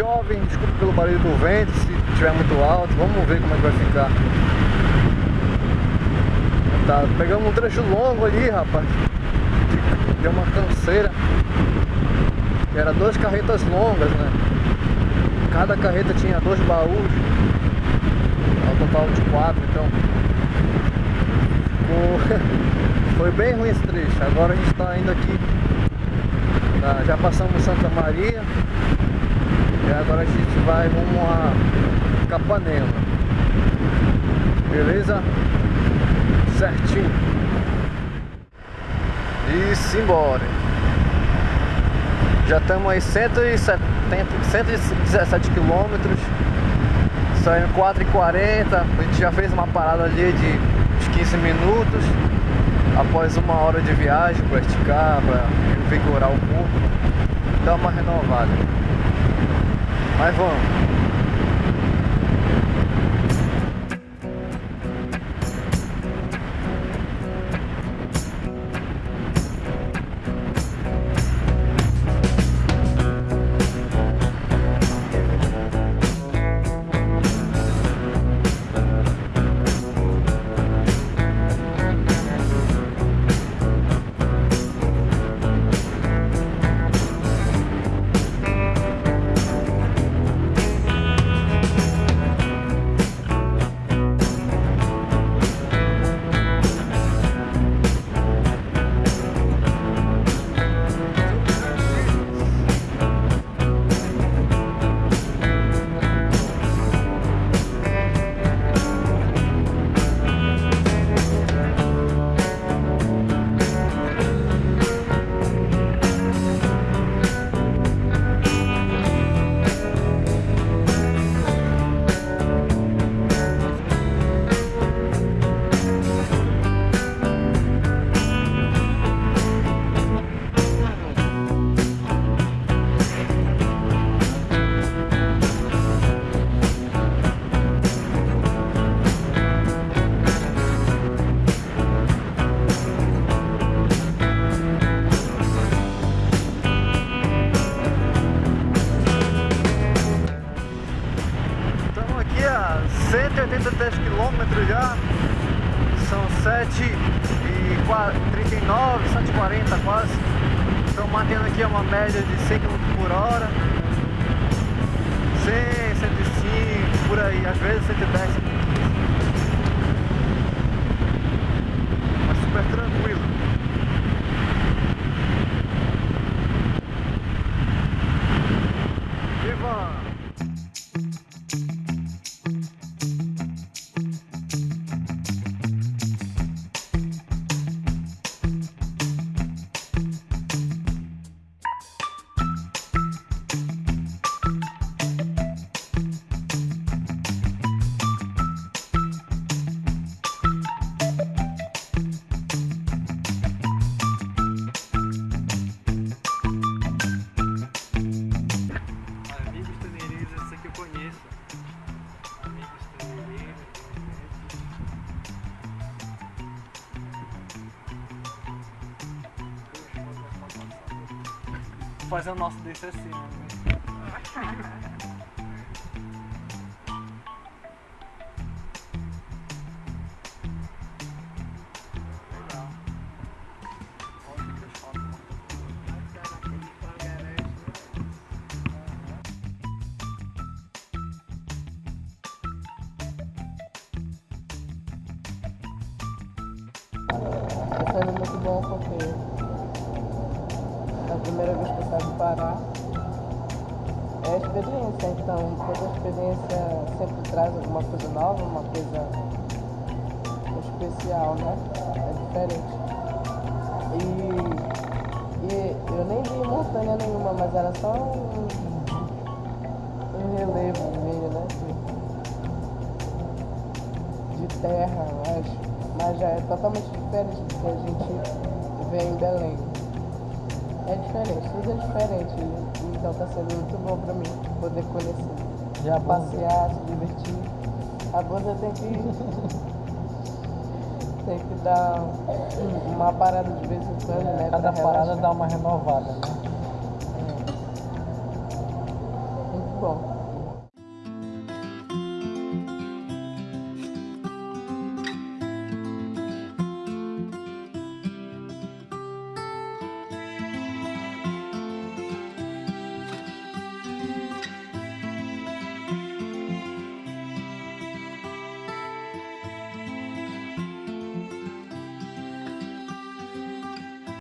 jovem, desculpa pelo barulho do vento, se estiver muito alto, vamos ver como é que vai ficar. Tá, pegamos um trecho longo ali, rapaz. Deu uma canseira. Que era duas carretas longas, né? Cada carreta tinha dois baús. Ao total de quatro, então. Ficou... Foi bem ruim esse trecho. Agora a gente está indo aqui. Na... Já passamos Santa Maria. E agora a gente vai rumo a Capanema. Beleza? Certinho. E simbora. Já estamos aí 170, 117 quilômetros. Saindo 4h40. A gente já fez uma parada ali de uns 15 minutos. Após uma hora de viagem para esticar, para revigorar o corpo. Dar uma renovada. Mas vamos. São 7 e 39, 140 quase. Estão mantendo aqui uma média de 100 km por hora. 100, 105, por aí, às vezes 110, fazer o nosso desse assim, né? Tá sendo muito bom porque é a primeira vez que eu saio do Pará. É a experiência, então toda experiência sempre traz alguma coisa nova, uma coisa especial, né? É diferente. E, e eu nem vi montanha nenhuma, mas era só um, um relevo meio, né? De, de terra, mas, mas já é totalmente diferente do que a gente vê em Belém é diferente, tudo é diferente. Então tá sendo muito bom pra mim poder conhecer. Já passear, se divertir. A banda tem que. tem que dar uma parada de vez em quando, né? Cada parada dá uma renovada, né? É. Muito bom.